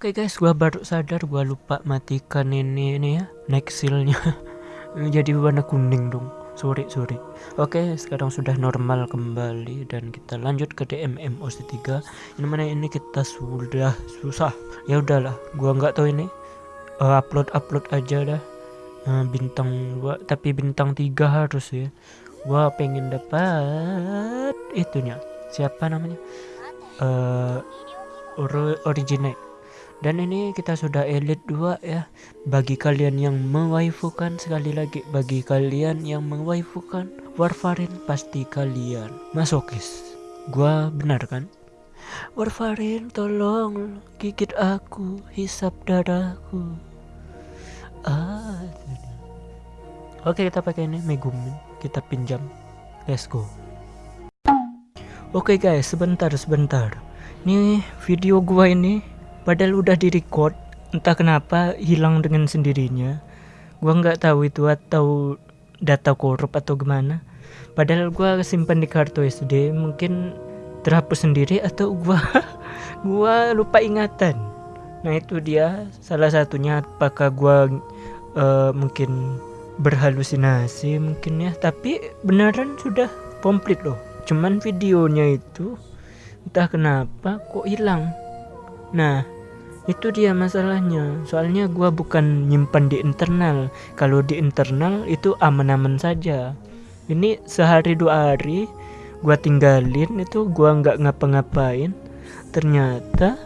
Oke guys, gua baru sadar gua lupa matikan ini ini ya, nexilnya. Jadi warna kuning dong. Sorry, sorry. Oke, sekarang sudah normal kembali dan kita lanjut ke DMM OC3. Ini mana ini kita sudah susah. Ya udahlah, gua nggak tahu ini. Uh, upload upload aja dah. Uh, bintang dua, tapi bintang tiga harus ya. Gua pengen dapat itunya. Siapa namanya? Uh, originate dan ini kita sudah elite 2 ya. Bagi kalian yang mewaifukan sekali lagi bagi kalian yang mewaifukan Warfarin pasti kalian masokis. Gua benar kan? Warfarin tolong gigit aku hisap darahku ah oke kita pakai ini Megumin. Kita pinjam. Let's go. Oke guys sebentar sebentar. Ini video gua ini padahal udah direcord entah kenapa hilang dengan sendirinya. Gua nggak tahu itu atau data korup atau gimana. Padahal gua simpan di kartu SD mungkin terhapus sendiri atau gua gua lupa ingatan. Nah itu dia. Salah satunya apakah gua uh, mungkin berhalusinasi mungkin ya. Tapi beneran sudah komplit loh. Cuman videonya itu entah kenapa kok hilang Nah, itu dia masalahnya. Soalnya gua bukan nyimpan di internal. Kalau di internal itu aman-aman saja. Ini sehari dua hari gua tinggalin itu gua nggak ngapa-ngapain. Ternyata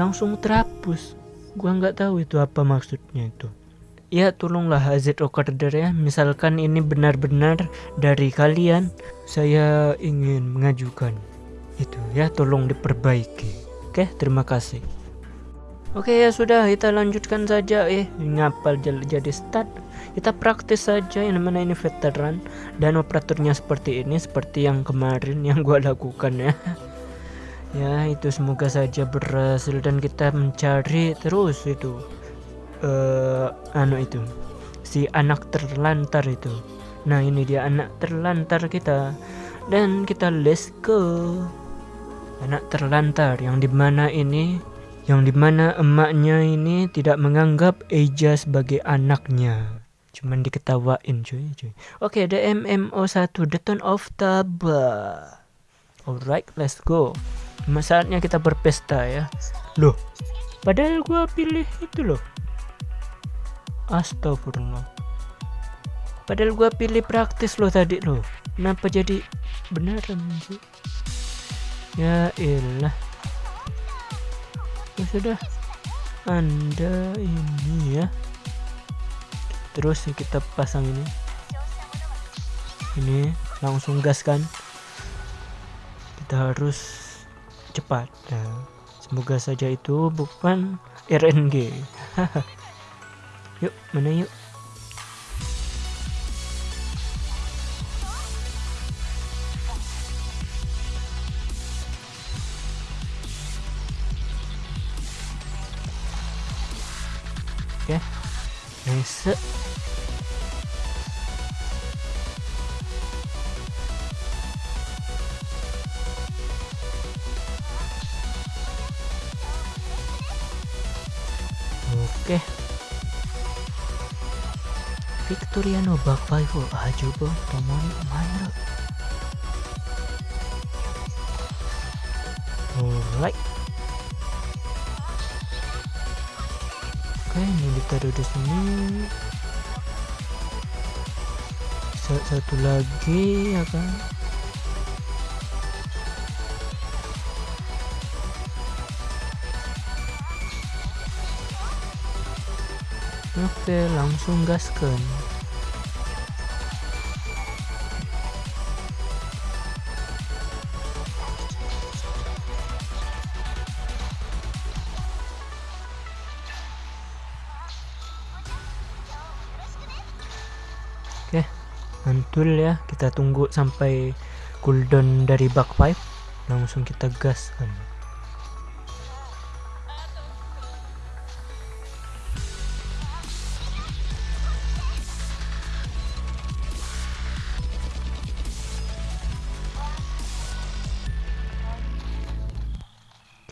langsung terhapus. Gua nggak tahu itu apa maksudnya itu. Ya tolonglah AZ Recorder ya Misalkan ini benar-benar dari kalian Saya ingin mengajukan Itu ya tolong diperbaiki Oke, terima kasih. Oke ya sudah kita lanjutkan saja. Eh ngapal jadi start. Kita praktis saja yang mana ini veteran. Dan operatornya seperti ini seperti yang kemarin yang gua lakukan ya. Ya itu semoga saja berhasil. Dan kita mencari terus itu uh, anu itu si anak terlantar itu. Nah ini dia anak terlantar kita. Dan kita let's go anak terlantar yang di mana ini yang di mana emaknya ini tidak menganggap Eja sebagai anaknya. Cuman diketawain cuy cuy. Oke okay, the MMO1 the Tone of Taba. Alright let's go. Saatnya kita berpesta ya. Loh padahal gua pilih itu loh. Astagfirullah. Padahal gua pilih praktis loh tadi loh. Kenapa jadi beneran sih ya ilah ya sudah. Anda ini ya. Terus kita pasang ini. Ini langsung gas kan? Kita harus cepat. Ya. semoga saja itu bukan RNG yuk mana yuk ですビクトリアのバックパイプは十分ともに参る。Alright. Oke ini ditaruh di sini. Satu lagi ya kan? Oke langsung gaskan mantul ya. Kita tunggu sampai cooldown dari back pipe. Langsung kita gas kan.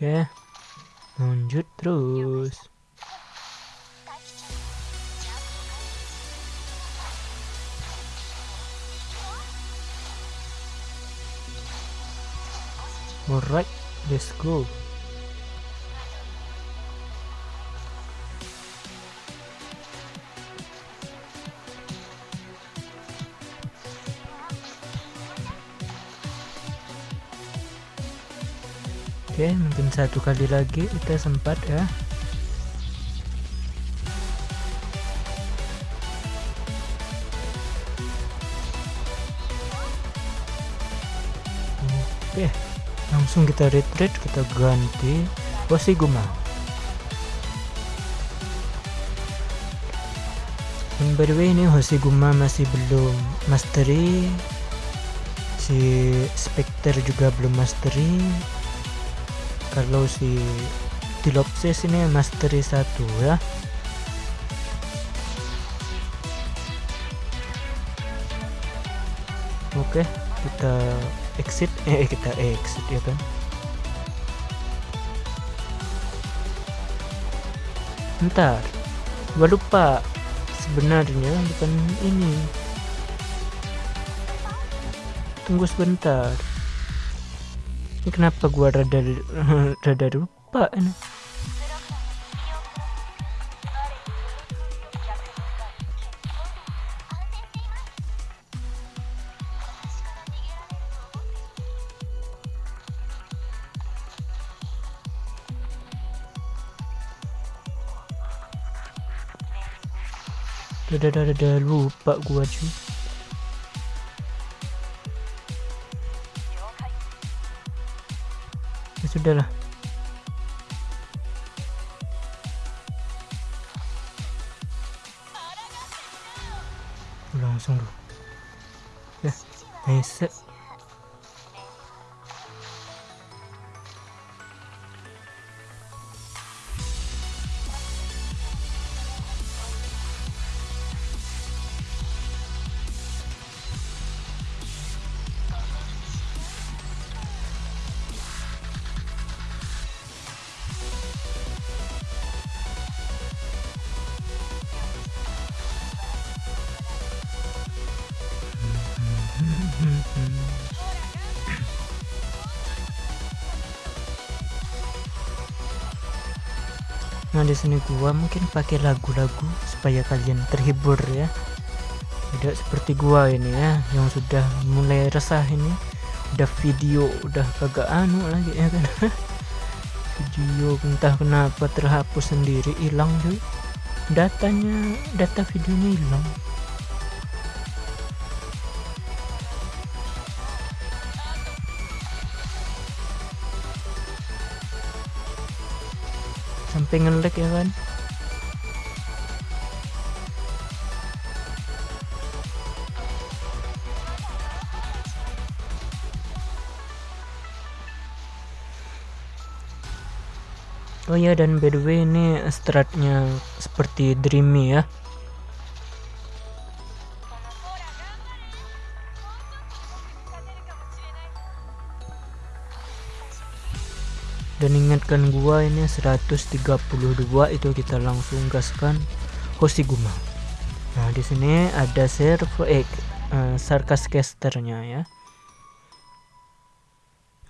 Oke. lanjut terus alright let's go. Oke mungkin satu kali lagi kita sempat ya langsung kita retreat kita ganti Guma And by the way ini Hoshiguma masih belum mastery. Si Spectre juga belum mastery. Kalau si Dilopsis ini mastery satu ya. Oke kita exit eh kita exit ya kan ntar gua lupa sebenarnya bukan ini. Tunggu sebentar. Ini kenapa gua rada rada lupa ini Udah, udah, udah, lupa gua cuy ya sudahlah langsung dulu. Ya nice Nah di sini gua mungkin pakai lagu-lagu supaya kalian terhibur ya. Tidak seperti gua ini ya yang sudah mulai resah ini. Udah video udah kagak anu lagi ya kan. video entah kenapa terhapus sendiri hilang tuh. Datanya data videonya hilang. Sampai ngelek ya kan Oh ya dan by the way ini stratnya seperti dreamy ya dan ingatkan gua ini 132 itu kita langsung gaskan Hoshiguma nah di sini ada servo eh uh, sarkas casternya ya.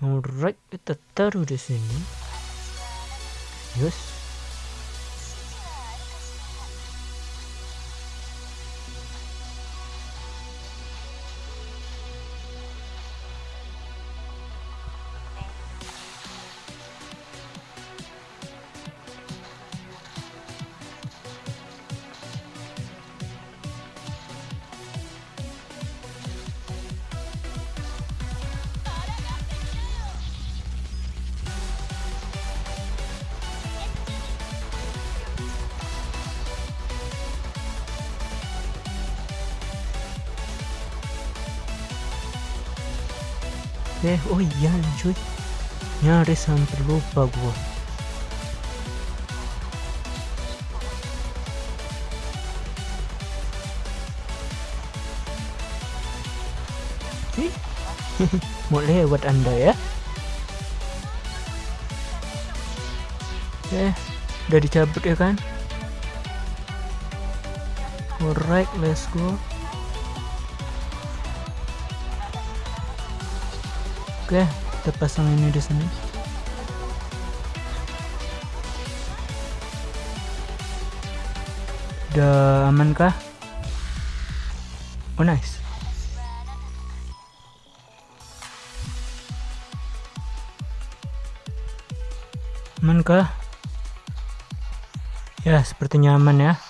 Alright kita taruh di sini. Yes eh oh iya cuy. Nyaris hampir lupa gua. Mau lewat anda ya? Oke udah dicabut ya kan? Alright let's go oke kita pasang ini di sini. Udah aman kah? Oh nice. Aman kah? Ya sepertinya aman ya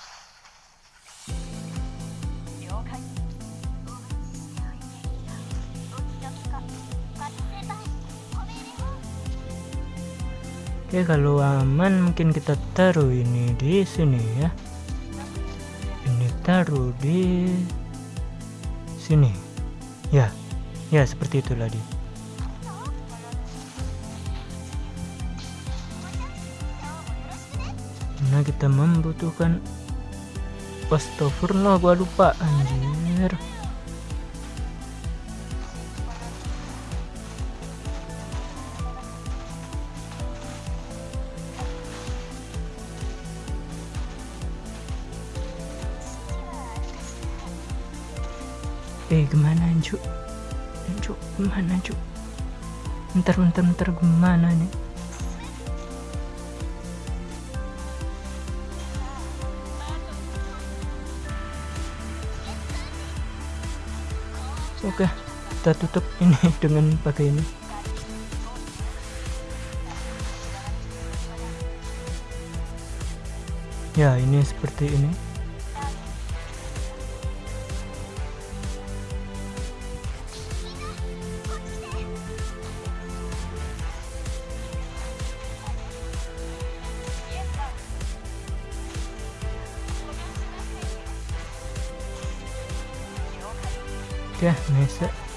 Oke kalau aman mungkin kita taruh ini di sini ya. Ini taruh di sini. Ya ya seperti itulah dia nah kita membutuhkan Astagfirullah gua lupa anjir cuk cuk gimana cuk bentar bentar bentar gimana nih? Oke kita tutup ini dengan pakai ini ya ini seperti ini Oke, nice. Ini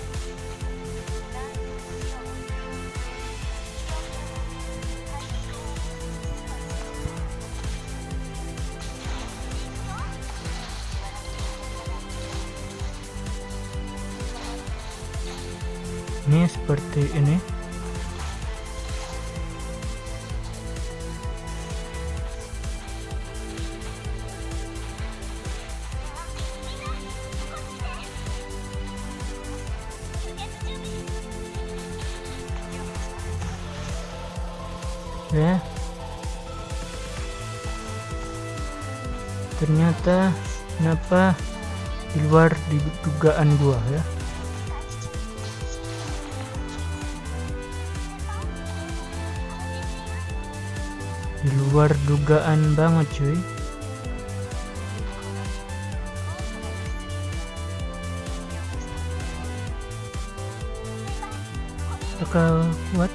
ya. Ternyata kenapa di luar dugaan gua ya? Di luar dugaan banget cuy. Bakal kuat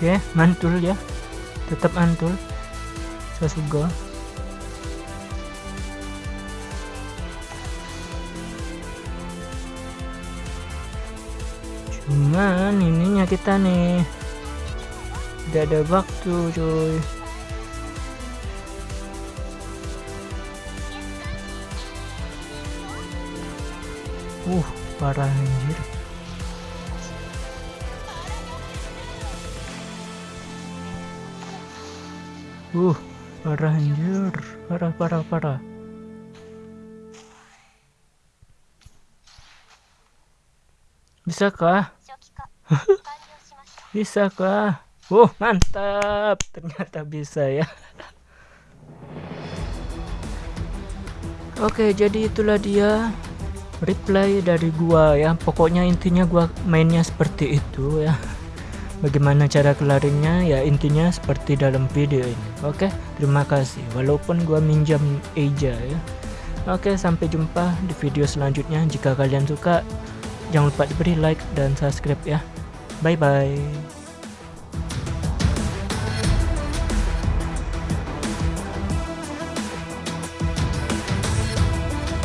Oke, mantul ya. Tetap mantul. Sasuga. Cuman ininya kita nih tidak ada waktu cuy uh parah anjir uh parah anjir. Parah parah parah. Bisakah? Bisakah? Uh mantap. Ternyata bisa ya. Oke jadi itulah dia reply dari gua ya. Pokoknya intinya gua mainnya seperti itu ya bagaimana cara kelarinnya ya intinya seperti dalam video ini. Oke terima kasih. Walaupun gua minjam Eja ya. Oke sampai jumpa di video selanjutnya. Jika kalian suka jangan lupa diberi like dan subscribe ya. Bye bye